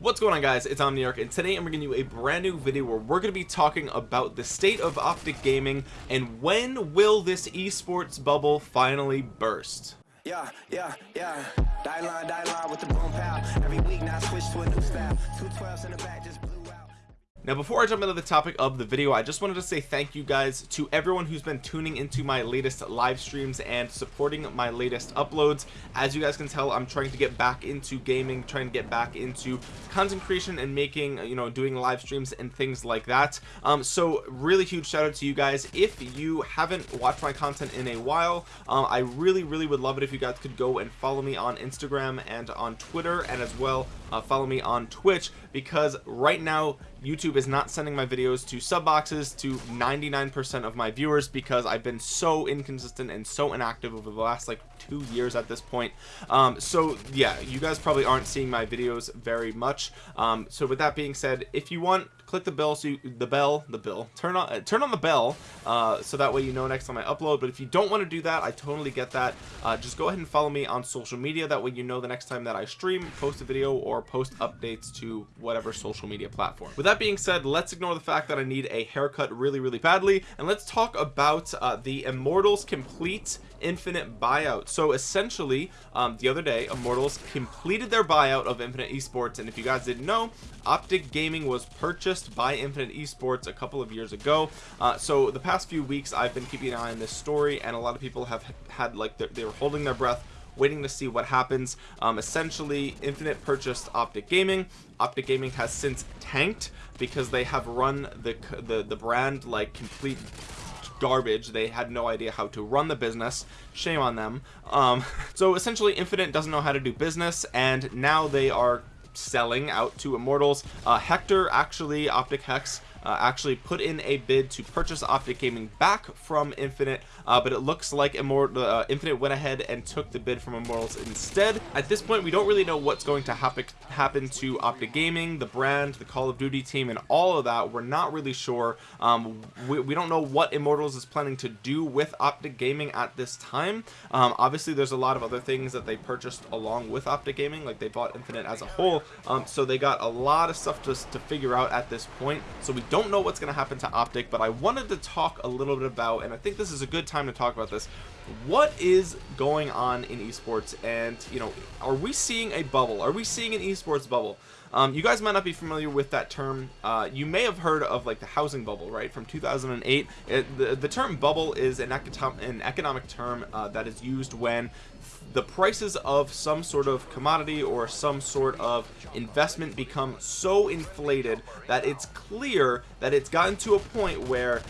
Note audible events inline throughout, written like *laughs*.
what's going on guys it's omniarch and today i'm bringing you a brand new video where we're going to be talking about the state of optic gaming and when will this esports bubble finally burst yeah, yeah, yeah. Die line, die line with the boom pow. Every week now switch to a new style. Two twelves in the back just. Now before I jump into the topic of the video I just wanted to say thank you guys to everyone who's been tuning into my latest live streams and supporting my latest uploads. As you guys can tell I'm trying to get back into gaming trying to get back into content creation and making you know doing live streams and things like that. Um so really huge shout out to you guys. If you haven't watched my content in a while um, I really really would love it if you guys could go and follow me on Instagram and on Twitter and as well uh, follow me on Twitch because right now YouTube is not sending my videos to sub boxes to 99% of my viewers because I've been so inconsistent and so inactive over the last like two years at this point. Um, so yeah you guys probably aren't seeing my videos very much. Um, so with that being said if you want click the bell so you, the bell the bell, turn on uh, turn on the bell uh, so that way you know next time I upload. But if you don't want to do that I totally get that. Uh, just go ahead and follow me on social media. That way you know the next time that I stream post a video or post updates to whatever social media platform. With that being said let's ignore the fact that I need a haircut really really badly and let's talk about uh, the Immortals complete infinite buyout. So essentially um, the other day Immortals completed their buyout of Infinite Esports and if you guys didn't know Optic Gaming was purchased by Infinite Esports a couple of years ago. Uh, so the past few weeks I've been keeping an eye on this story and a lot of people have had like they were holding their breath waiting to see what happens. Um, essentially infinite purchased optic gaming. Optic gaming has since tanked because they have run the the, the brand like complete garbage. They had no idea how to run the business. Shame on them. Um, *laughs* so essentially infinite doesn't know how to do business and now they are selling out to immortals. Uh, hector actually optic H3CZ uh, actually put in a bid to purchase optic gaming back from infinite uh, but it looks like immortal uh, infinite went ahead and took the bid from immortals instead. At this point we don't really know what's going to happen happen to optic gaming the brand the call of duty team and all of that. We're not really sure. Um, we, we, don't know what immortals is planning to do with optic gaming at this time. Um, obviously there's a lot of other things that they purchased along with optic gaming like they bought infinite as a whole. Um, so they got a lot of stuff to, to figure out at this point. So we don't know what's going to happen to optic but i wanted to talk a little bit about and i think this is a good time to talk about this what is going on in esports? And you know are we seeing a bubble? Are we seeing an esports bubble um, you guys might not be familiar with that term. Uh, you may have heard of like the housing bubble right? From 2008 it, the, the term bubble is an, an economic term uh, that is used when the prices of some sort of commodity or some sort of investment become so inflated that it's clear that it's gotten to a point where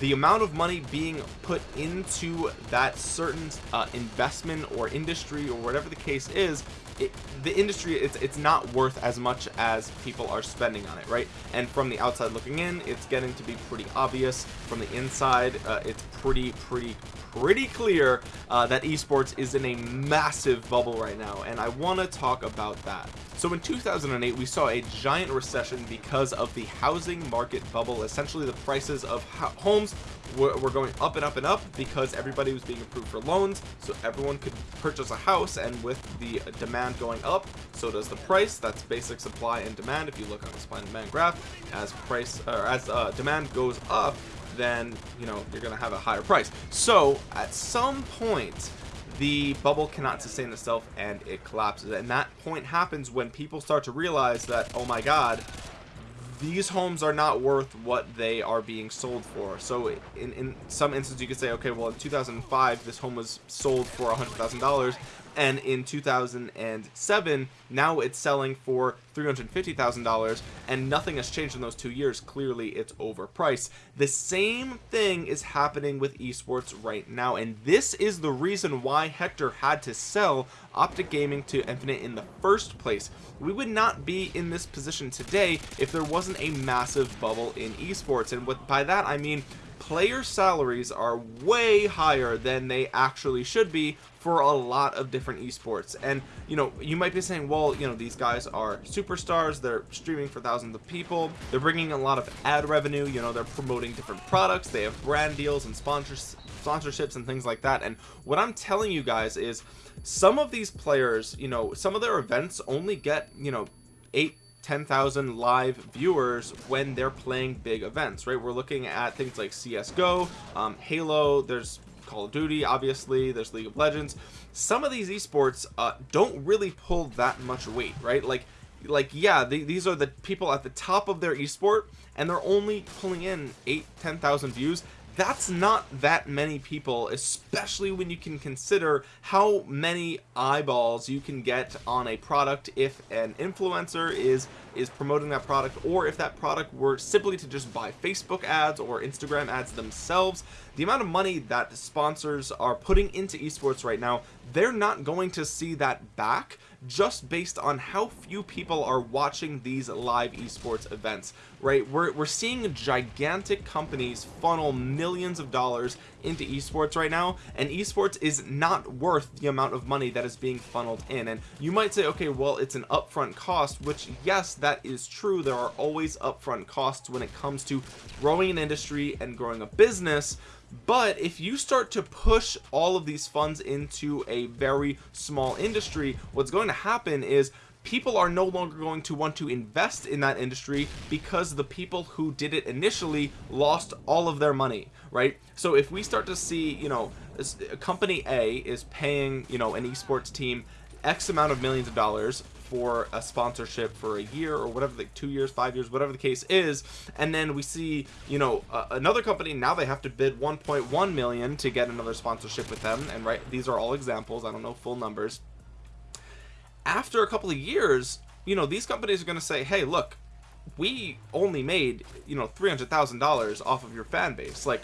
the amount of money being put into that certain uh, investment or industry or whatever the case is it, the industry it's it's not worth as much as people are spending on it right? And from the outside looking in it's getting to be pretty obvious. From the inside uh, it's pretty pretty pretty clear uh, that esports is in a massive bubble right now and I want to talk about that so in 2008 we saw a giant recession because of the housing market bubble. Essentially the prices of homes were, going up and up and up because everybody was being approved for loans so everyone could purchase a house and with the demand going up so does the price. That's basic supply and demand. If you look on the supply and demand graph as price or as uh, demand goes up then you know you're gonna have a higher price. So at some point the bubble cannot sustain itself and it collapses. And that point happens when people start to realize that oh my god these homes are not worth what they are being sold for. So in in some instances you could say okay well in 2005 this home was sold for a hundred thousand dollars and in 2007 now it's selling for $350,000 and nothing has changed in those two years. Clearly it's overpriced. The same thing is happening with esports right now and this is the reason why Hector had to sell Optic Gaming to Infinite in the first place. We would not be in this position today if there wasn't a massive bubble in esports and what by that I mean player salaries are way higher than they actually should be for a lot of different esports. And you know you might be saying well you know these guys are superstars they're streaming for thousands of people they're bringing a lot of ad revenue you know they're promoting different products they have brand deals and sponsors sponsorships and things like that. And what I'm telling you guys is some of these players you know some of their events only get you know eight 10,000 live viewers when they're playing big events right? We're looking at things like csgo um, halo there's call of duty obviously there's league of legends. Some of these esports uh, don't really pull that much weight right? Like like yeah the, these are the people at the top of their esport and they're only pulling in eight, eight ten thousand views that's not that many people especially when you can consider how many eyeballs you can get on a product if an influencer is is promoting that product or if that product were simply to just buy Facebook ads or Instagram ads themselves the amount of money that sponsors are putting into esports right now they're not going to see that back just based on how few people are watching these live esports events right? We're, we're seeing gigantic companies funnel millions of dollars into esports right now and esports is not worth the amount of money that is being funneled in. And you might say okay well it's an upfront cost which yes that is true. There are always upfront costs when it comes to growing an industry and growing a business but if you start to push all of these funds into a very small industry what's going to happen is people are no longer going to want to invest in that industry because the people who did it initially lost all of their money right? So if we start to see you know uh, company a is paying you know an esports team x amount of millions of dollars for a sponsorship for a year or whatever the two years five years whatever the case is. And then we see you know uh, another company now they have to bid 1.1 million to get another sponsorship with them. And right these are all examples. I don't know full numbers. After a couple of years you know these companies are going to say hey look we only made you know $300,000 off of your fan base. Like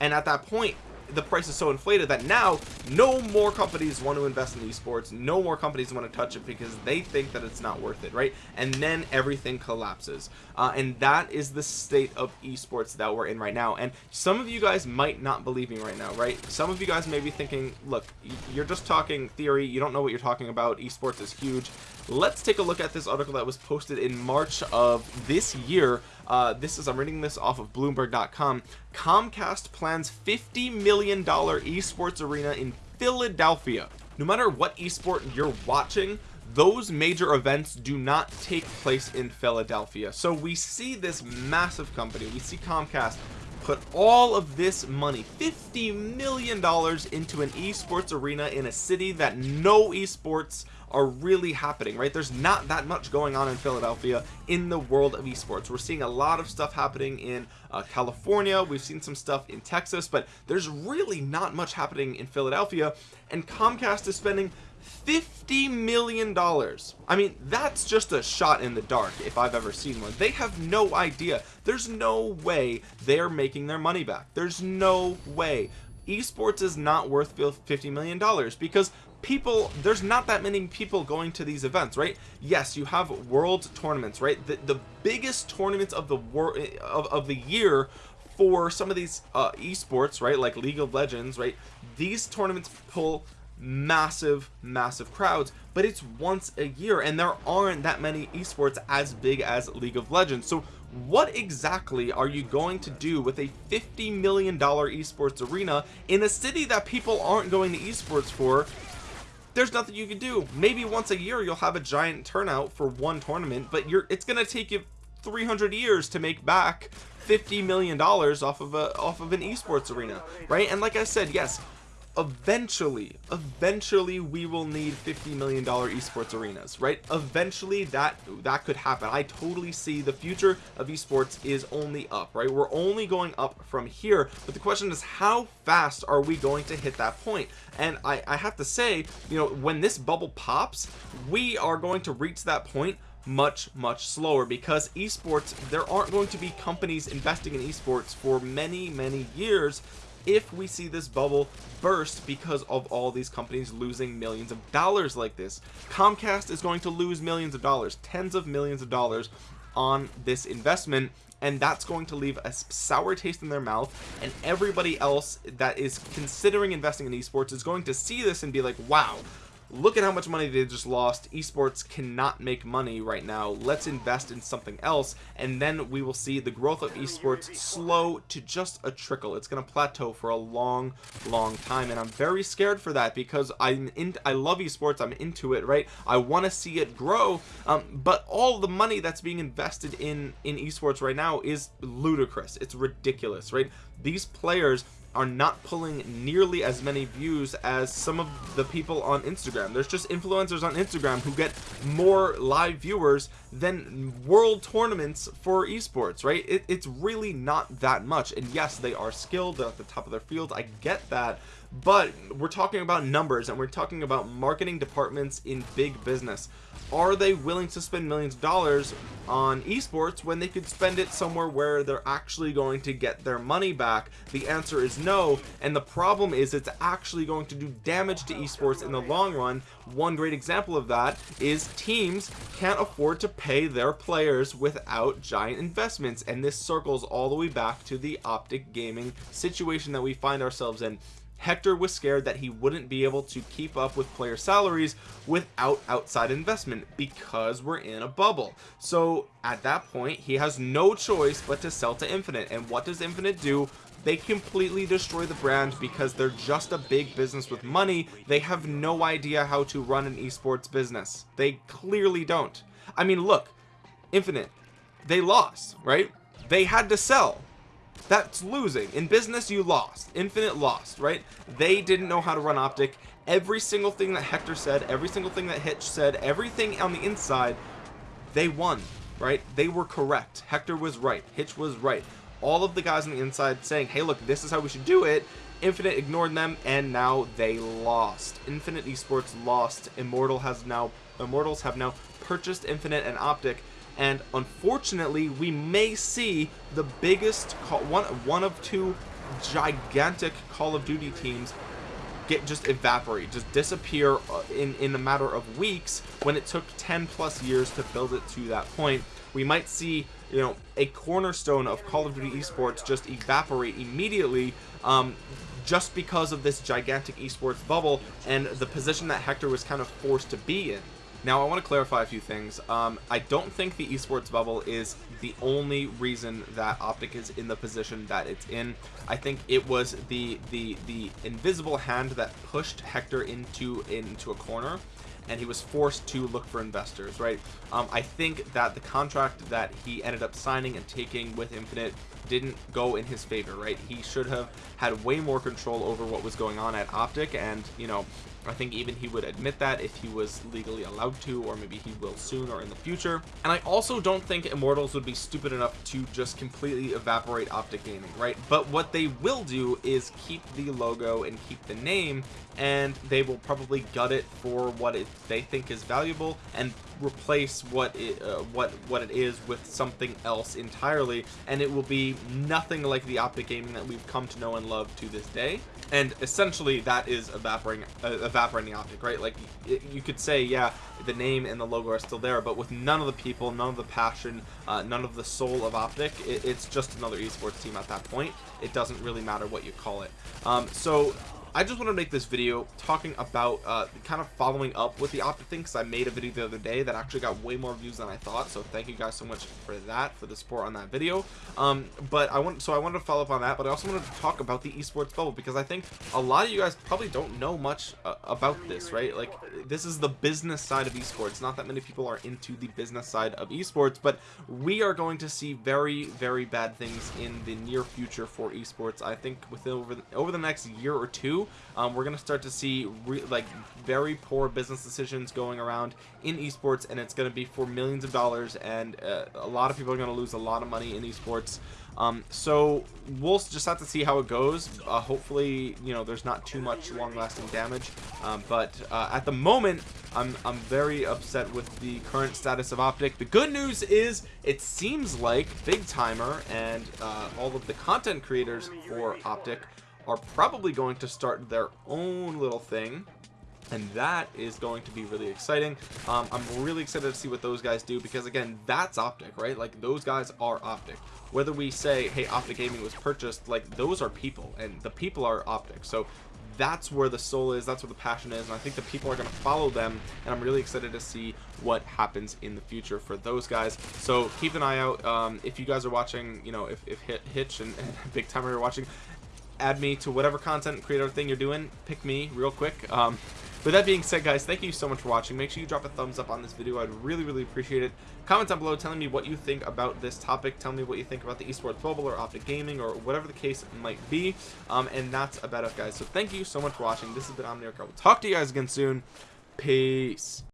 and at that point the price is so inflated that now no more companies want to invest in esports no more companies want to touch it because they think that it's not worth it right? And then everything collapses uh, and that is the state of esports that we're in right now. And some of you guys might not believe me right now right? Some of you guys may be thinking look you're just talking theory. You don't know what you're talking about. Esports is huge. Let's take a look at this article that was posted in March of this year. Uh, this is I'm reading this off of Bloomberg.com Comcast plans 50 million dollar esports arena in Philadelphia. No matter what esport you're watching those major events do not take place in Philadelphia. So we see this massive company we see Comcast put all of this money 50 million dollars into an esports arena in a city that no esports are really happening right? There's not that much going on in Philadelphia in the world of esports. We're seeing a lot of stuff happening in uh, California we've seen some stuff in Texas but there's really not much happening in Philadelphia and Comcast is spending 50 million dollars. I mean that's just a shot in the dark if I've ever seen one. They have no idea. There's no way they're making their money back. There's no way. Esports is not worth 50 million dollars because people there's not that many people going to these events right? Yes you have world tournaments right? The, the biggest tournaments of the world of, of the year for some of these uh esports right? Like league of legends right? These tournaments pull massive massive crowds but it's once a year and there aren't that many esports as big as league of legends. So what exactly are you going to do with a 50 million dollar esports arena in a city that people aren't going to esports for? There's nothing you can do. Maybe once a year you'll have a giant turnout for one tournament but you're it's gonna take you 300 years to make back 50 million dollars off of a off of an esports arena right? And like I said yes eventually eventually we will need 50 million dollar esports arenas right? Eventually that that could happen. I totally see the future of esports is only up right? We're only going up from here but the question is how fast are we going to hit that point? And I, I have to say you know when this bubble pops we are going to reach that point much much slower because esports there aren't going to be companies investing in esports for many many years if we see this bubble burst because of all these companies losing millions of dollars like this. Comcast is going to lose millions of dollars tens of millions of dollars on this investment and that's going to leave a sour taste in their mouth and everybody else that is considering investing in esports is going to see this and be like wow look at how much money they just lost. Esports cannot make money right now. Let's invest in something else and then we will see the growth of esports slow to just a trickle. It's going to plateau for a long long time and i'm very scared for that because i'm in i love esports. I'm into it right? I want to see it grow um, but all the money that's being invested in in esports right now is ludicrous. It's ridiculous right? These players are not pulling nearly as many views as some of the people on Instagram. There's just influencers on Instagram who get more live viewers than world tournaments for esports right? It, it's really not that much. And yes they are skilled they're at the top of their field. I get that but we're talking about numbers and we're talking about marketing departments in big business. Are they willing to spend millions of dollars on esports when they could spend it somewhere where they're actually going to get their money back? The answer is no and the problem is it's actually going to do damage to esports in the long run. One great example of that is teams can't afford to pay their players without giant investments and this circles all the way back to the optic gaming situation that we find ourselves in Hector was scared that he wouldn't be able to keep up with player salaries without outside investment because we're in a bubble. So at that point he has no choice but to sell to infinite. And what does infinite do? They completely destroy the brand because they're just a big business with money. They have no idea how to run an esports business. They clearly don't. I mean look infinite they lost right? They had to sell that's losing. In business you lost. Infinite lost right? They didn't know how to run optic. Every single thing that hector said every single thing that hitch said everything on the inside they won right? They were correct. Hector was right. Hitch was right. All of the guys on the inside saying hey look this is how we should do it. Infinite ignored them and now they lost. Infinite esports lost. Immortal has now immortals have now purchased infinite and optic and unfortunately we may see the biggest one one of two gigantic call of duty teams get just evaporate just disappear uh, in in a matter of weeks when it took 10 plus years to build it to that point. We might see you know a cornerstone of call of duty esports just evaporate immediately um, just because of this gigantic esports bubble and the position that hector was kind of forced to be in now I want to clarify a few things. Um, I don't think the esports bubble is the only reason that optic is in the position that it's in. I think it was the the the invisible hand that pushed Hector into into a corner and he was forced to look for investors right? Um, I think that the contract that he ended up signing and taking with infinite didn't go in his favor right? He should have had way more control over what was going on at optic and you know I think even he would admit that if he was legally allowed to or maybe he will soon or in the future. And I also don't think immortals would be stupid enough to just completely evaporate optic gaming right? But what they will do is keep the logo and keep the name and they will probably gut it for what it they think is valuable and replace what it uh, what what it is with something else entirely and it will be nothing like the optic gaming that we've come to know and love to this day. And essentially that is evaporating uh, evaporating optic right? Like it, you could say yeah the name and the logo are still there but with none of the people none of the passion uh, none of the soul of optic it, it's just another esports team at that point. It doesn't really matter what you call it. Um, so I just want to make this video talking about uh, kind of following up with the optic thing because I made a video the other day that actually got way more views than I thought so thank you guys so much for that for the support on that video. Um, but I want so I wanted to follow up on that but I also wanted to talk about the esports bubble because I think a lot of you guys probably don't know much uh, about this right? Like this is the business side of esports. Not that many people are into the business side of esports but we are going to see very very bad things in the near future for esports I think within over the, over the next year or two um, we're gonna start to see like very poor business decisions going around in esports and it's gonna be for millions of dollars and uh, a lot of people are gonna lose a lot of money in esports. Um, so we'll just have to see how it goes. Uh, hopefully you know there's not too much long-lasting damage um, but uh, at the moment I'm, I'm very upset with the current status of optic. The good news is it seems like BigTymeR and uh, all of the content creators for optic are probably going to start their own little thing and that is going to be really exciting. Um, i'm really excited to see what those guys do because again that's optic right? Like those guys are optic. Whether we say hey optic gaming was purchased like those are people and the people are optic. So that's where the soul is that's where the passion is and I think the people are going to follow them and I'm really excited to see what happens in the future for those guys. So keep an eye out um, if you guys are watching you know if, if Hitch and, and *laughs* BigTymeR are watching add me to whatever content creator thing you're doing pick me real quick. Um, with that being said guys thank you so much for watching. Make sure you drop a thumbs up on this video. I'd really really appreciate it. Comment down below telling me what you think about this topic. Tell me what you think about the esports bubble or optic gaming or whatever the case might be. Um, and that's about it guys. So thank you so much for watching. This has been Omniarch. I will talk to you guys again soon. Peace